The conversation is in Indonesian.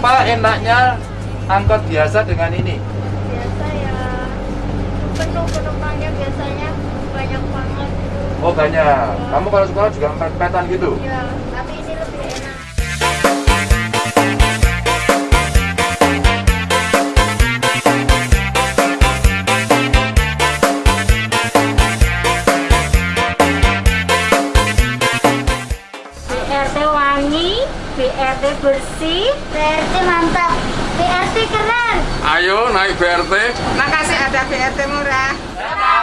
apa enaknya angkot biasa dengan ini? Biasa ya penuh penumpangnya biasanya banyak banget. Oh banyak. Iya. Kamu kalau sekolah juga empat petan gitu? Iya. BRT wangi, BRT bersih, BRT mantap, BRT keren. Ayo naik BRT. Makasih ada BRT murah. Shuttle.